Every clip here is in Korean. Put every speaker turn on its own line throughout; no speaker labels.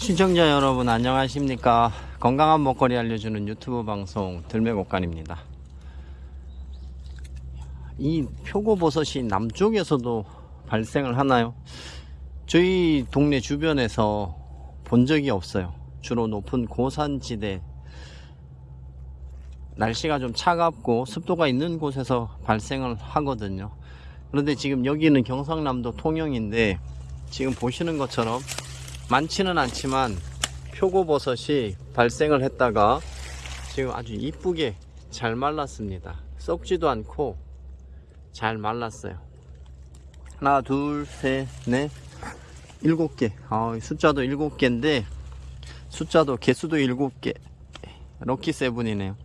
시청자 여러분 안녕하십니까? 건강한 먹거리 알려주는 유튜브 방송 들매곡간입니다. 이 표고버섯이 남쪽에서도 발생을 하나요? 저희 동네 주변에서 본 적이 없어요. 주로 높은 고산지대. 날씨가 좀 차갑고 습도가 있는 곳에서 발생을 하거든요. 그런데 지금 여기는 경상남도 통영인데 지금 보시는 것처럼 많지는 않지만 표고버섯이 발생을 했다가 지금 아주 이쁘게 잘 말랐습니다. 썩지도 않고 잘 말랐어요. 하나 둘셋넷 일곱 개. 아, 숫자도 일곱 개인데 숫자도 개수도 일곱 개. 럭키 세븐이네요.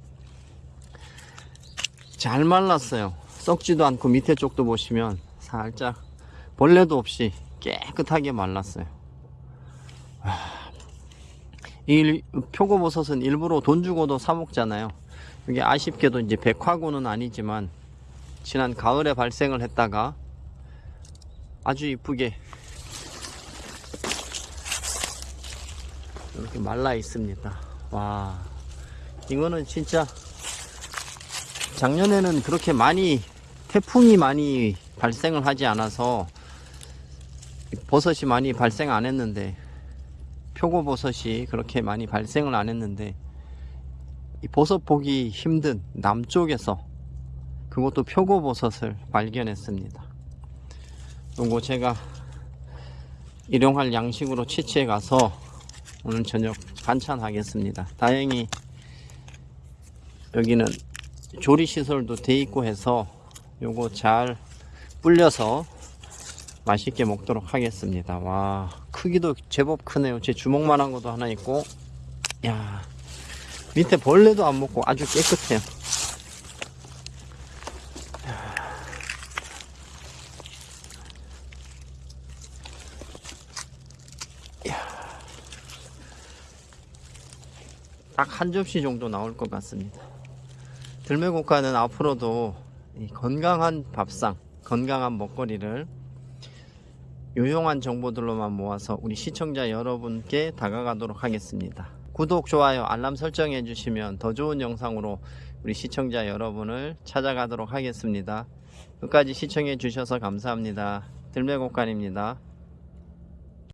잘 말랐어요. 썩지도 않고 밑에 쪽도 보시면 살짝 벌레도 없이 깨끗하게 말랐어요 이 표고버섯은 일부러 돈 주고도 사 먹잖아요. 이게 아쉽게도 이제 백화고는 아니지만 지난 가을에 발생을 했다가 아주 이쁘게 이렇게 말라 있습니다. 와 이거는 진짜 작년에는 그렇게 많이 태풍이 많이 발생을 하지 않아서 버섯이 많이 발생 안 했는데 표고버섯이 그렇게 많이 발생을 안 했는데 이 버섯 보기 힘든 남쪽에서 그것도 표고버섯을 발견했습니다. 요거 제가 일용할 양식으로 채취해 가서 오늘 저녁 반찬하겠습니다. 다행히 여기는 조리시설도 돼 있고 해서 요거 잘 불려서 맛있게 먹도록 하겠습니다. 와 크기도 제법 크네요. 제 주먹만한 것도 하나 있고. 야 밑에 벌레도 안 먹고 아주 깨끗해요. 딱 한 접시 정도 나올 것 같습니다. 들매곡가는 앞으로도 이 건강한 밥상 건강한 먹거리를 유용한 정보들로만 모아서 우리 시청자 여러분께 다가가도록 하겠습니다. 구독, 좋아요, 알람 설정해 주시면 더 좋은 영상으로 우리 시청자 여러분을 찾아가도록 하겠습니다. 끝까지 시청해 주셔서 감사합니다. 들매곡간입니다.